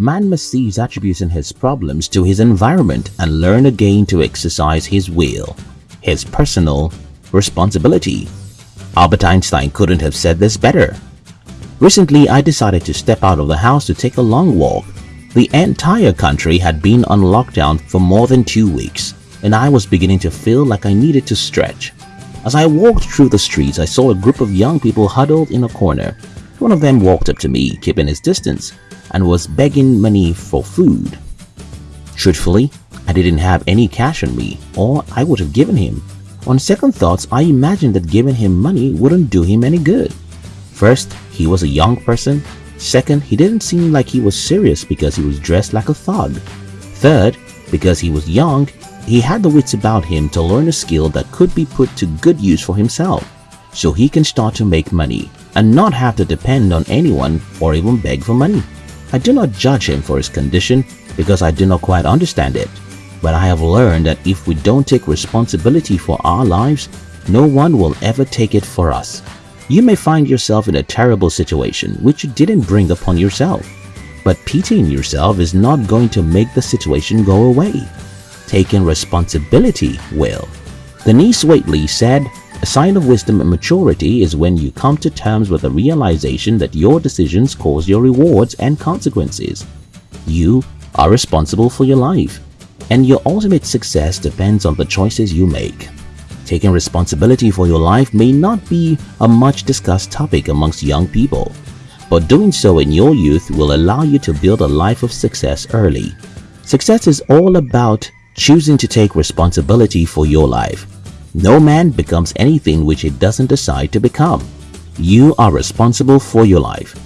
man must attributes and his problems to his environment and learn again to exercise his will, his personal responsibility. Albert Einstein couldn't have said this better. Recently, I decided to step out of the house to take a long walk. The entire country had been on lockdown for more than two weeks, and I was beginning to feel like I needed to stretch. As I walked through the streets, I saw a group of young people huddled in a corner. One of them walked up to me, keeping his distance, and was begging money for food. Truthfully, I didn't have any cash on me, or I would have given him. On second thoughts, I imagined that giving him money wouldn't do him any good. First, he was a young person. Second, he didn't seem like he was serious because he was dressed like a thug. Third, because he was young, he had the wits about him to learn a skill that could be put to good use for himself, so he can start to make money and not have to depend on anyone or even beg for money. I do not judge him for his condition because I do not quite understand it, but I have learned that if we don't take responsibility for our lives, no one will ever take it for us. You may find yourself in a terrible situation which you didn't bring upon yourself, but pitying yourself is not going to make the situation go away. Taking responsibility will. Denis Waitley said, a sign of wisdom and maturity is when you come to terms with the realization that your decisions cause your rewards and consequences. You are responsible for your life, and your ultimate success depends on the choices you make. Taking responsibility for your life may not be a much discussed topic amongst young people, but doing so in your youth will allow you to build a life of success early. Success is all about choosing to take responsibility for your life. No man becomes anything which he doesn't decide to become. You are responsible for your life.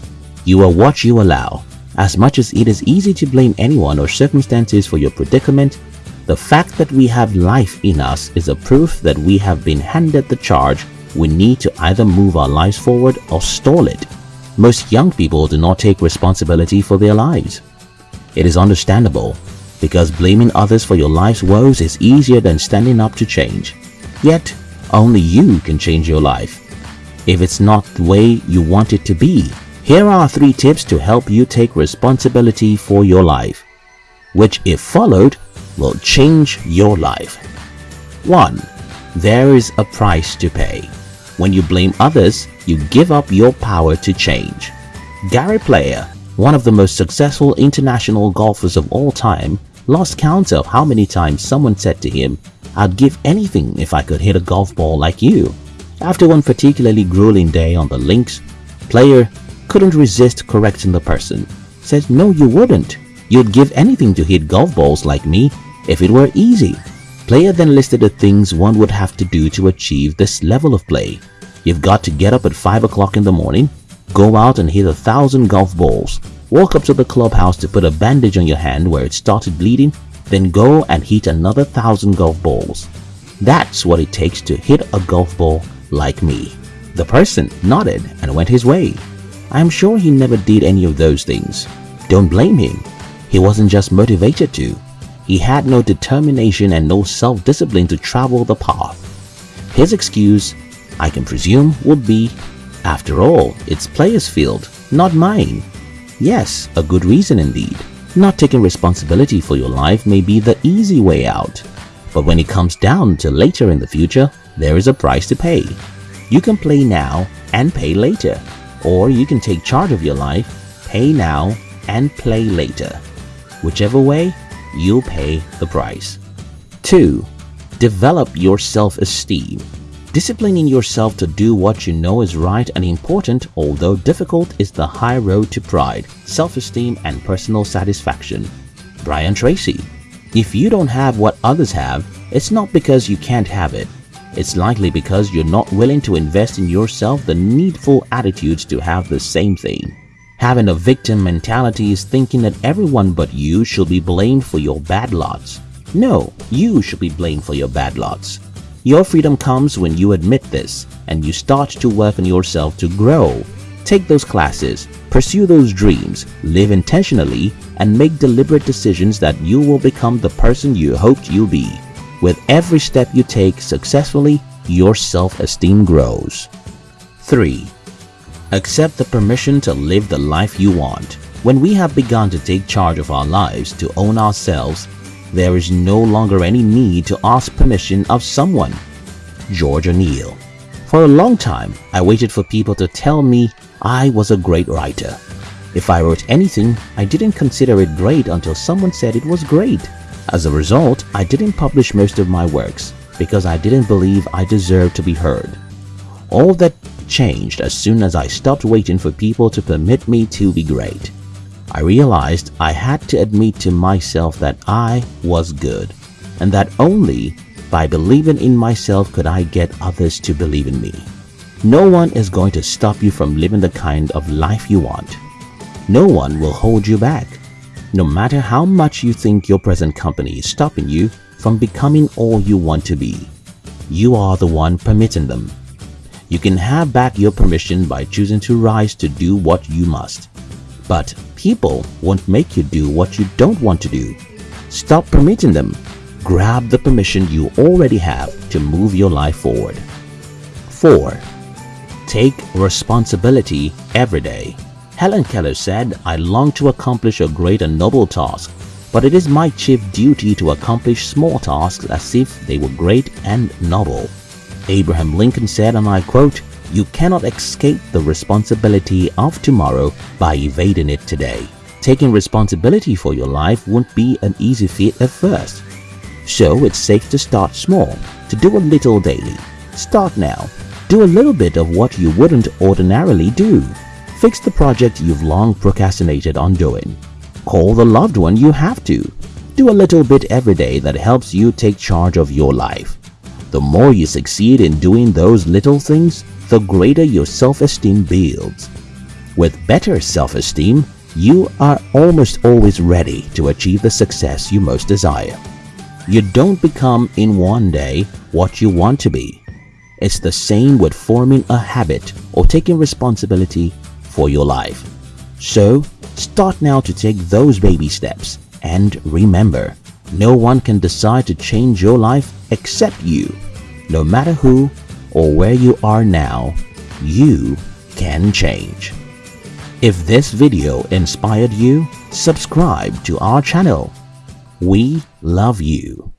You are what you allow. As much as it is easy to blame anyone or circumstances for your predicament, the fact that we have life in us is a proof that we have been handed the charge we need to either move our lives forward or stall it. Most young people do not take responsibility for their lives. It is understandable because blaming others for your life's woes is easier than standing up to change. Yet, only you can change your life. If it's not the way you want it to be, here are three tips to help you take responsibility for your life, which if followed will change your life. 1. There is a price to pay. When you blame others, you give up your power to change. Gary Player, one of the most successful international golfers of all time, lost count of how many times someone said to him, I'd give anything if I could hit a golf ball like you. After one particularly grueling day on the links, player couldn't resist correcting the person. Said, no you wouldn't. You'd give anything to hit golf balls like me if it were easy. Player then listed the things one would have to do to achieve this level of play. You've got to get up at 5 o'clock in the morning, go out and hit a thousand golf balls, walk up to the clubhouse to put a bandage on your hand where it started bleeding then go and hit another thousand golf balls. That's what it takes to hit a golf ball like me. The person nodded and went his way. I am sure he never did any of those things. Don't blame him. He wasn't just motivated to. He had no determination and no self-discipline to travel the path. His excuse, I can presume, would be, after all, it's player's field, not mine. Yes, a good reason indeed. Not taking responsibility for your life may be the easy way out, but when it comes down to later in the future, there is a price to pay. You can play now and pay later, or you can take charge of your life, pay now and play later. Whichever way, you'll pay the price. 2. Develop your self-esteem. Disciplining yourself to do what you know is right and important, although difficult, is the high road to pride, self-esteem, and personal satisfaction. Brian Tracy If you don't have what others have, it's not because you can't have it. It's likely because you're not willing to invest in yourself the needful attitudes to have the same thing. Having a victim mentality is thinking that everyone but you should be blamed for your bad lots. No, you should be blamed for your bad lots. Your freedom comes when you admit this and you start to work on yourself to grow. Take those classes, pursue those dreams, live intentionally, and make deliberate decisions that you will become the person you hoped you'll be. With every step you take successfully, your self-esteem grows. 3. Accept the permission to live the life you want. When we have begun to take charge of our lives to own ourselves, there is no longer any need to ask permission of someone. George O'Neill For a long time, I waited for people to tell me I was a great writer. If I wrote anything, I didn't consider it great until someone said it was great. As a result, I didn't publish most of my works because I didn't believe I deserved to be heard. All that changed as soon as I stopped waiting for people to permit me to be great. I realized I had to admit to myself that I was good and that only by believing in myself could I get others to believe in me. No one is going to stop you from living the kind of life you want. No one will hold you back. No matter how much you think your present company is stopping you from becoming all you want to be, you are the one permitting them. You can have back your permission by choosing to rise to do what you must. But people won't make you do what you don't want to do. Stop permitting them. Grab the permission you already have to move your life forward. 4. Take responsibility every day. Helen Keller said, I long to accomplish a great and noble task, but it is my chief duty to accomplish small tasks as if they were great and noble. Abraham Lincoln said, and I quote, You cannot escape the responsibility of tomorrow by evading it today. Taking responsibility for your life won't be an easy feat at first. So it's safe to start small, to do a little daily. Start now. Do a little bit of what you wouldn't ordinarily do. Fix the project you've long procrastinated on doing. Call the loved one you have to. Do a little bit every day that helps you take charge of your life. The more you succeed in doing those little things, the greater your self-esteem builds. With better self-esteem, you are almost always ready to achieve the success you most desire. You don't become in one day what you want to be. It's the same with forming a habit or taking responsibility for your life. So, start now to take those baby steps and remember, no one can decide to change your life except you. No matter who or where you are now, you can change. If this video inspired you, subscribe to our channel. We love you.